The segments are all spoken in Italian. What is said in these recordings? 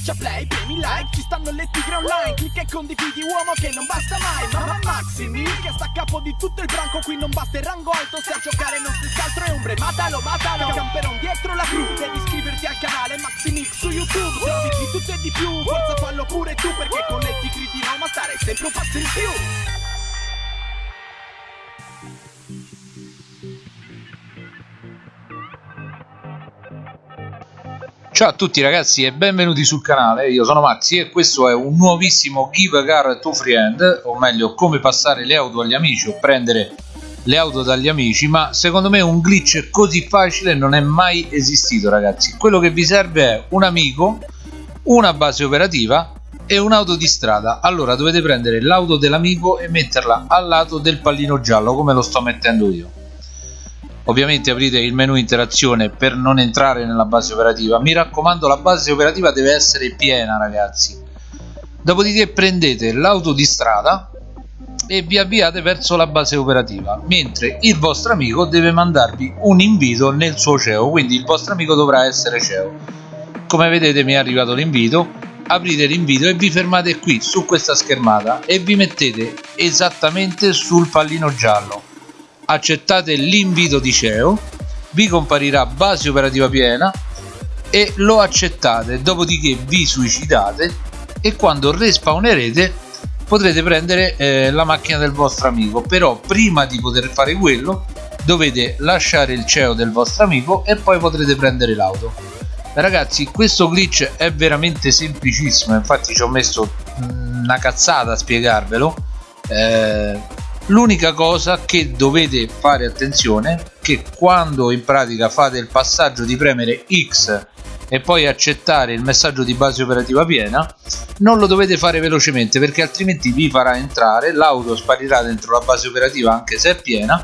Schiaccia play, premi like, ci stanno le tigre online Clicca e condividi uomo che non basta mai Mamma Maximi, che sta a capo di tutto il branco Qui non basta il rango alto, se a giocare non si altro è ombre Matalo, matalo, camperon dietro la cru Devi iscriverti al canale Maximix su YouTube Se di tutto e di più, forza fallo pure tu Perché con le tigre di Roma stare sempre un passo in più Ciao a tutti ragazzi e benvenuti sul canale, io sono Maxi e questo è un nuovissimo Give a Car to Friend, o meglio come passare le auto agli amici o prendere le auto dagli amici, ma secondo me un glitch così facile non è mai esistito ragazzi. Quello che vi serve è un amico, una base operativa e un'auto di strada. Allora dovete prendere l'auto dell'amico e metterla al lato del pallino giallo come lo sto mettendo io ovviamente aprite il menu interazione per non entrare nella base operativa. Mi raccomando la base operativa deve essere piena ragazzi. Dopodiché prendete l'auto di strada e vi avviate verso la base operativa mentre il vostro amico deve mandarvi un invito nel suo CEO quindi il vostro amico dovrà essere CEO come vedete mi è arrivato l'invito. Aprite l'invito e vi fermate qui su questa schermata e vi mettete esattamente sul pallino giallo accettate l'invito di CEO vi comparirà base operativa piena e lo accettate dopodiché vi suicidate e quando respawnerete potrete prendere eh, la macchina del vostro amico. Però prima di poter fare quello dovete lasciare il CEO del vostro amico e poi potrete prendere l'auto. Ragazzi questo glitch è veramente semplicissimo. Infatti ci ho messo una cazzata a spiegarvelo. Eh, l'unica cosa che dovete fare attenzione che quando in pratica fate il passaggio di premere X e poi accettare il messaggio di base operativa piena non lo dovete fare velocemente perché altrimenti vi farà entrare l'auto sparirà dentro la base operativa anche se è piena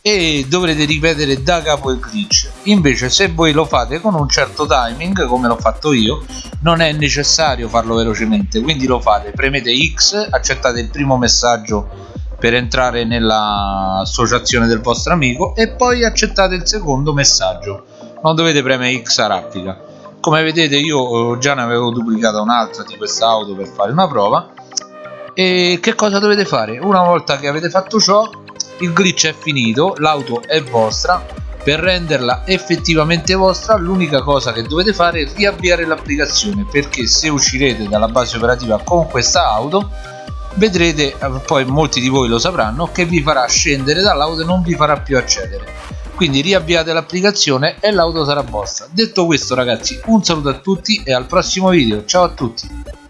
e dovrete ripetere da capo il glitch. Invece se voi lo fate con un certo timing come l'ho fatto io non è necessario farlo velocemente. Quindi lo fate premete X accettate il primo messaggio per entrare nell'associazione del vostro amico e poi accettate il secondo messaggio. Non dovete premere X a raffica come vedete io eh, già ne avevo duplicata un'altra di questa auto per fare una prova. E che cosa dovete fare? una volta che avete fatto ciò il glitch è finito l'auto è vostra. Per renderla effettivamente vostra l'unica cosa che dovete fare è riavviare l'applicazione perché se uscirete dalla base operativa con questa auto vedrete eh, poi molti di voi lo sapranno che vi farà scendere dall'auto e non vi farà più accedere. Quindi riavviate l'applicazione e l'auto sarà vostra. Detto questo ragazzi un saluto a tutti e al prossimo video. Ciao a tutti